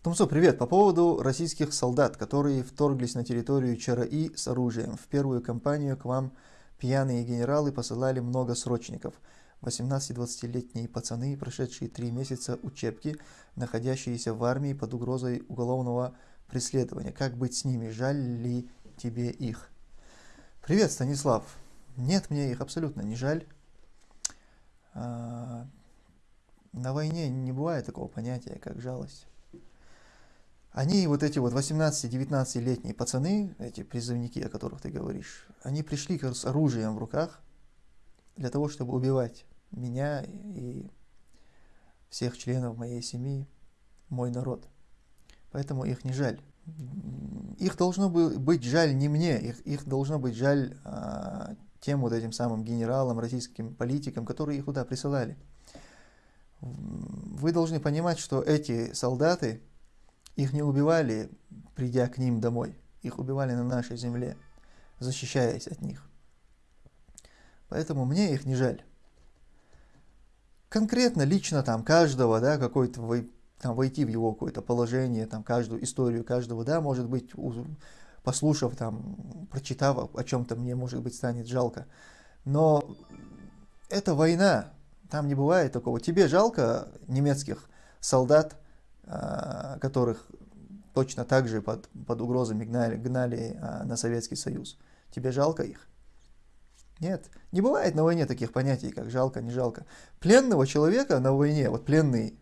Тумсо, привет. По поводу российских солдат, которые вторглись на территорию ЧРИ с оружием. В первую кампанию к вам пьяные генералы посылали много срочников. 18-20-летние пацаны, прошедшие три месяца учебки, находящиеся в армии под угрозой уголовного преследования. Как быть с ними? Жаль ли тебе их? Привет, Станислав. Нет, мне их абсолютно не жаль. А, на войне не бывает такого понятия, как жалость. Они, вот эти вот 18-19-летние пацаны, эти призывники, о которых ты говоришь, они пришли с оружием в руках для того, чтобы убивать меня и всех членов моей семьи, мой народ. Поэтому их не жаль. Их должно быть жаль не мне, их, их должно быть жаль а, тем вот этим самым генералам, российским политикам, которые их туда присылали. Вы должны понимать, что эти солдаты, их не убивали, придя к ним домой. Их убивали на нашей земле, защищаясь от них. Поэтому мне их не жаль. Конкретно, лично там каждого, да, какой-то там войти в его какое-то положение, там каждую историю каждого, да, может быть, послушав там, прочитав о чем-то, мне, может быть, станет жалко. Но это война, там не бывает такого. Тебе жалко немецких солдат, которых точно так же под, под угрозами гнали, гнали а, на Советский Союз. Тебе жалко их? Нет, не бывает на войне таких понятий, как жалко, не жалко. Пленного человека на войне, вот пленный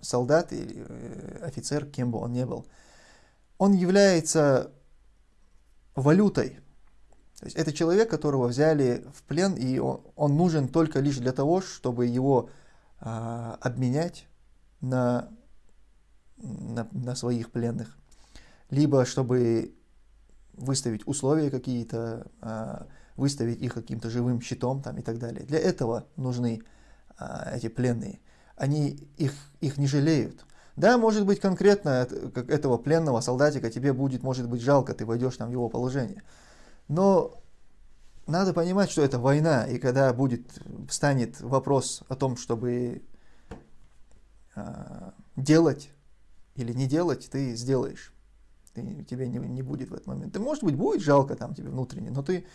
солдат или э, офицер, кем бы он ни был, он является валютой. То есть это человек, которого взяли в плен, и он, он нужен только лишь для того, чтобы его а, обменять на на, на своих пленных, либо чтобы выставить условия какие-то, а, выставить их каким-то живым щитом там, и так далее. Для этого нужны а, эти пленные. Они их, их не жалеют. Да, может быть, конкретно как этого пленного солдатика тебе будет, может быть, жалко, ты войдешь там в его положение. Но надо понимать, что это война, и когда будет, станет вопрос о том, чтобы э, делать или не делать, ты сделаешь. Ты, тебе не, не будет в этот момент. Ты, может быть, будет жалко там тебе внутренне, но ты,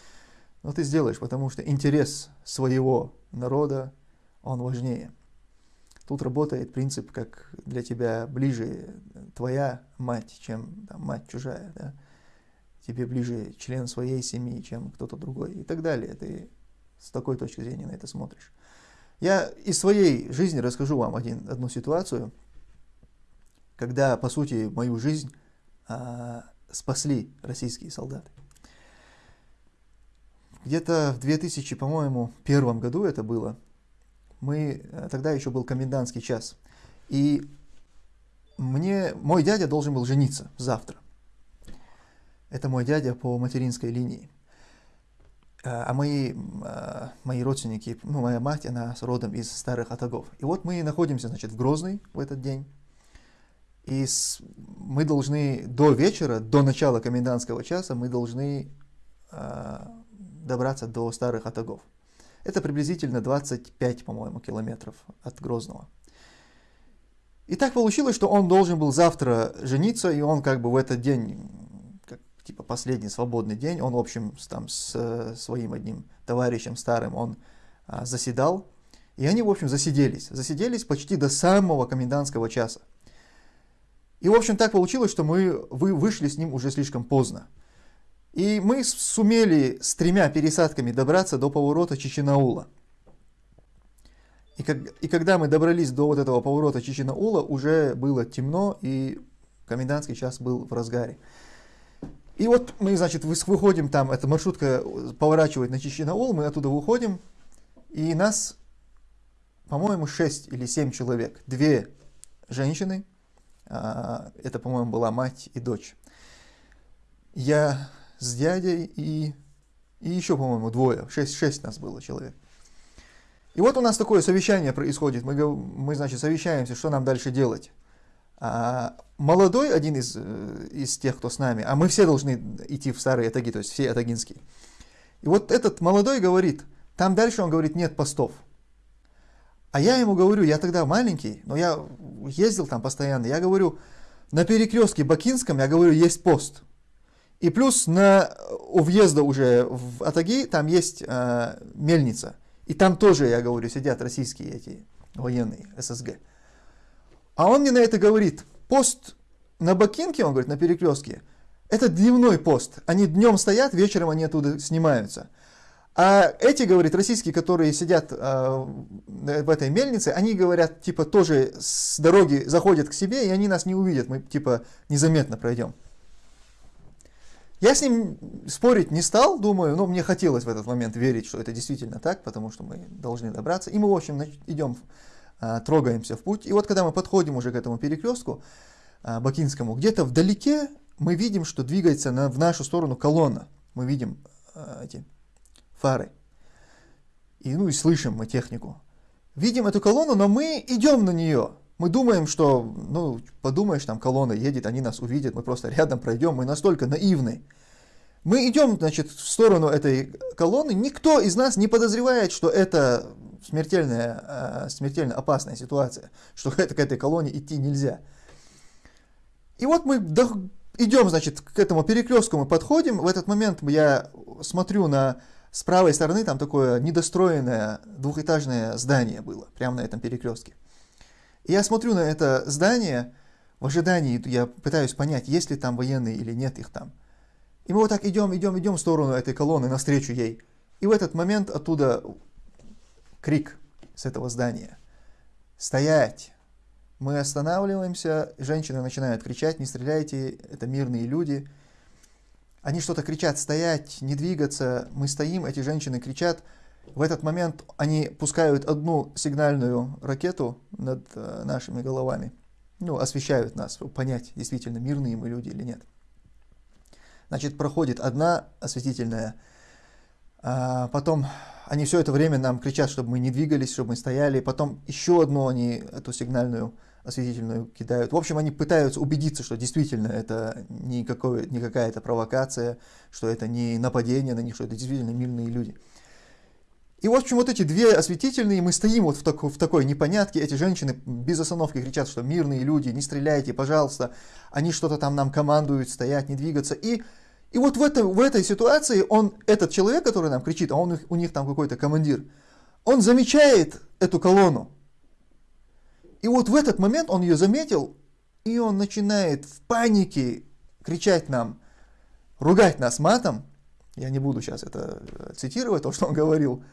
но ты сделаешь, потому что интерес своего народа, он важнее. Тут работает принцип, как для тебя ближе твоя мать, чем там, мать чужая. Да? Тебе ближе член своей семьи, чем кто-то другой и так далее. Ты с такой точки зрения на это смотришь. Я из своей жизни расскажу вам один, одну ситуацию – когда, по сути, мою жизнь а, спасли российские солдаты. Где-то в 2000, по-моему, первом году это было, мы, э, тогда еще был комендантский час, и мне, мой дядя должен был жениться завтра. Это мой дядя по материнской линии. А, а мои, а, мои родственники, ну, моя мать, она с родом из старых Атагов. И вот мы находимся, значит, в Грозный в этот день. И с, мы должны до вечера, до начала комендантского часа, мы должны э, добраться до старых Атагов. Это приблизительно 25, по-моему, километров от Грозного. И так получилось, что он должен был завтра жениться, и он как бы в этот день, как, типа последний свободный день, он, в общем, с, там, с своим одним товарищем старым, он а, заседал, и они, в общем, засиделись. Засиделись почти до самого комендантского часа. И, в общем, так получилось, что мы вы вышли с ним уже слишком поздно. И мы сумели с тремя пересадками добраться до поворота Чеченаула. И, как, и когда мы добрались до вот этого поворота Чеченаула, уже было темно, и комендантский час был в разгаре. И вот мы, значит, выходим там, эта маршрутка поворачивает на Чеченаул, мы оттуда выходим, и нас, по-моему, 6 или 7 человек. Две женщины, это, по-моему, была мать и дочь. Я с дядей и, и еще, по-моему, двое, шесть, шесть нас было человек. И вот у нас такое совещание происходит. Мы, мы значит, совещаемся, что нам дальше делать. А молодой, один из, э, из тех, кто с нами, а мы все должны идти в старые атаги, то есть все атагинские. И вот этот молодой говорит, там дальше он говорит, нет постов. А я ему говорю, я тогда маленький, но я ездил там постоянно, я говорю, на перекрестке Бакинском, я говорю, есть пост. И плюс на, у въезда уже в Атаги там есть э, мельница. И там тоже, я говорю, сидят российские эти военные, ССГ. А он мне на это говорит, пост на Бакинке, он говорит, на перекрестке, это дневной пост. Они днем стоят, вечером они оттуда снимаются. А эти, говорит, российские, которые сидят э, в этой мельнице, они говорят, типа, тоже с дороги заходят к себе, и они нас не увидят, мы, типа, незаметно пройдем. Я с ним спорить не стал, думаю, но мне хотелось в этот момент верить, что это действительно так, потому что мы должны добраться. И мы, в общем, идем, э, трогаемся в путь. И вот когда мы подходим уже к этому перекрестку э, Бакинскому, где-то вдалеке мы видим, что двигается на, в нашу сторону колонна. Мы видим э, эти фары. И, ну и слышим мы технику. Видим эту колонну, но мы идем на нее. Мы думаем, что, ну, подумаешь, там колонна едет, они нас увидят, мы просто рядом пройдем, мы настолько наивны. Мы идем, значит, в сторону этой колонны, никто из нас не подозревает, что это смертельная, э, смертельно опасная ситуация, что к этой колонне идти нельзя. И вот мы идем, значит, к этому перекрестку мы подходим, в этот момент я смотрю на с правой стороны там такое недостроенное двухэтажное здание было, прямо на этом перекрестке. И я смотрю на это здание, в ожидании я пытаюсь понять, есть ли там военные или нет их там. И мы вот так идем, идем, идем в сторону этой колонны, навстречу ей. И в этот момент оттуда крик с этого здания. «Стоять!» Мы останавливаемся, женщины начинают кричать, не стреляйте, это мирные люди. Они что-то кричат, стоять, не двигаться. Мы стоим, эти женщины кричат. В этот момент они пускают одну сигнальную ракету над э, нашими головами. Ну, освещают нас, понять, действительно мирные мы люди или нет. Значит, проходит одна осветительная, а потом они все это время нам кричат, чтобы мы не двигались, чтобы мы стояли, потом еще одну они, эту сигнальную осветительную кидают. В общем, они пытаются убедиться, что действительно это не, не какая-то провокация, что это не нападение на них, что это действительно мирные люди. И, в общем, вот эти две осветительные, мы стоим вот в, тако, в такой непонятке, эти женщины без остановки кричат, что мирные люди, не стреляйте, пожалуйста, они что-то там нам командуют, стоять, не двигаться. И, и вот в, это, в этой ситуации он, этот человек, который нам кричит, а он, у них там какой-то командир, он замечает эту колонну, и вот в этот момент он ее заметил, и он начинает в панике кричать нам, ругать нас матом. Я не буду сейчас это э, цитировать, то, что он говорил.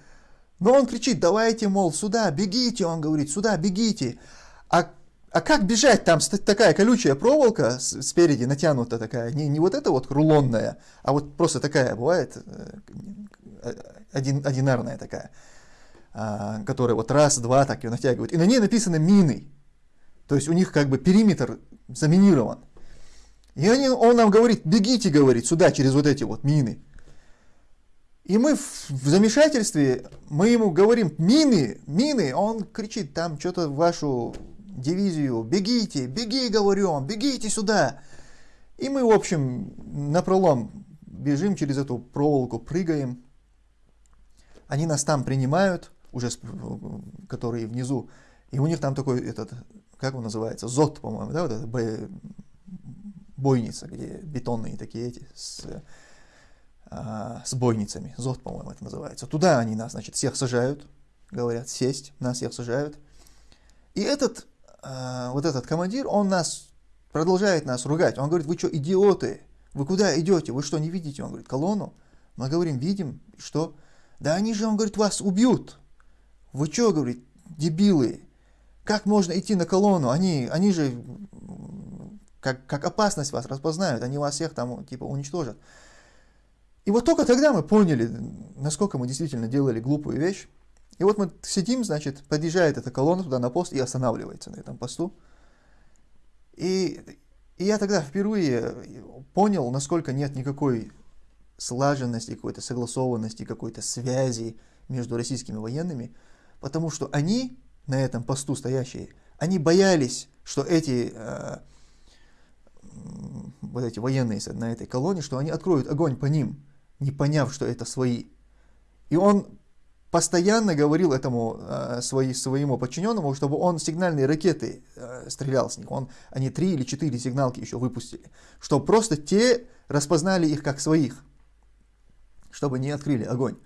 Но он кричит, давайте, мол, сюда, бегите, он говорит, сюда, бегите. А, а как бежать? Там такая колючая проволока спереди натянута такая, не, не вот эта вот рулонная, а вот просто такая бывает, э, э, один, одинарная такая. А, которые вот раз, два так ее натягивают. И на ней написано мины. То есть у них как бы периметр заминирован. И они, он нам говорит, бегите, говорит, сюда, через вот эти вот мины. И мы в, замешательстве, мы ему говорим, мины, мины, он кричит, там что-то вашу дивизию, бегите, беги, говорю он, бегите сюда. И мы, в общем, на пролом бежим через эту проволоку, прыгаем. Они нас там принимают, уже которые внизу, и у них там такой этот, как он называется, зод, по-моему, да, вот эта бо... бойница, где бетонные такие эти с, а, с бойницами, зод, по-моему, это называется. Туда они нас, значит, всех сажают, говорят, сесть, нас всех сажают. И этот, а, вот этот командир, он нас, продолжает нас ругать, он говорит, вы что, идиоты, вы куда идете, вы что, не видите? Он говорит, колонну. Мы говорим, видим, что? Да они же, он говорит, вас убьют. Вы что, говорит, дебилы? Как можно идти на колонну? Они, они же как, как опасность вас распознают, они вас всех там типа уничтожат. И вот только тогда мы поняли, насколько мы действительно делали глупую вещь. И вот мы сидим, значит, подъезжает эта колонна туда на пост и останавливается на этом посту. И, и я тогда впервые понял, насколько нет никакой слаженности, какой-то согласованности, какой-то связи между российскими военными, потому что они, на этом посту стоящие, они боялись, что эти, э, вот эти военные на этой колонне, что они откроют огонь по ним, не поняв, что это свои. И он постоянно говорил этому э, свои, своему подчиненному, чтобы он сигнальные ракеты э, стрелял с них. Он, они три или четыре сигналки еще выпустили. Чтобы просто те распознали их как своих. Чтобы не открыли огонь.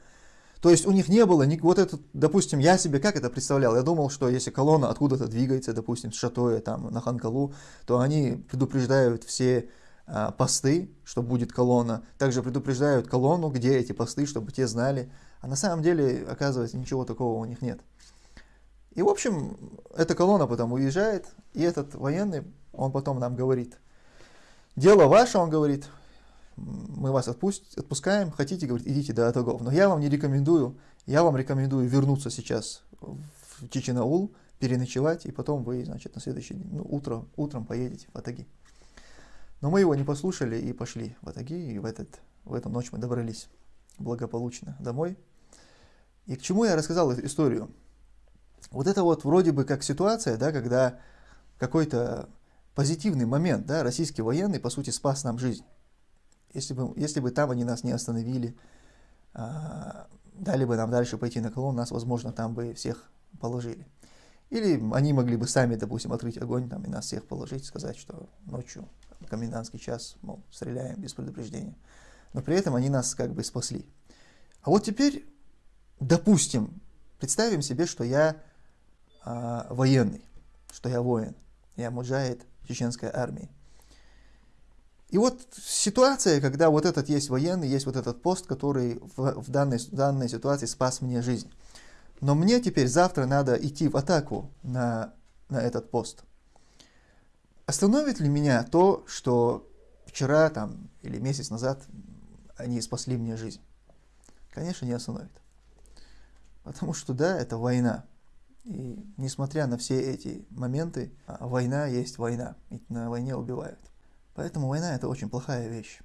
То есть у них не было, ни, вот это, допустим, я себе как это представлял? Я думал, что если колонна откуда-то двигается, допустим, с Шатоя там на Ханкалу, то они предупреждают все а, посты, что будет колонна. Также предупреждают колонну, где эти посты, чтобы те знали. А на самом деле, оказывается, ничего такого у них нет. И, в общем, эта колонна потом уезжает, и этот военный, он потом нам говорит, дело ваше, он говорит, мы вас отпусть, отпускаем, хотите, говорит, идите до Атагов. Но я вам не рекомендую, я вам рекомендую вернуться сейчас в Чеченаул, переночевать, и потом вы, значит, на следующий день, ну, утро, утром поедете в Атаги. Но мы его не послушали и пошли в Атаги, и в, этот, в эту ночь мы добрались благополучно домой. И к чему я рассказал эту историю? Вот это вот вроде бы как ситуация, да, когда какой-то позитивный момент, да, российский военный, по сути, спас нам жизнь. Если бы, если бы там они нас не остановили, а, дали бы нам дальше пойти на колонн, нас, возможно, там бы всех положили. Или они могли бы сами, допустим, открыть огонь там, и нас всех положить, сказать, что ночью, комендантский час, мол, стреляем без предупреждения. Но при этом они нас как бы спасли. А вот теперь, допустим, представим себе, что я а, военный, что я воин, я муджаид чеченской армии. И вот ситуация, когда вот этот есть военный, есть вот этот пост, который в, в, данной, данной ситуации спас мне жизнь. Но мне теперь завтра надо идти в атаку на, на этот пост. Остановит ли меня то, что вчера там, или месяц назад они спасли мне жизнь? Конечно, не остановит. Потому что да, это война. И несмотря на все эти моменты, а, война есть война. Ведь на войне убивают. Поэтому война это очень плохая вещь.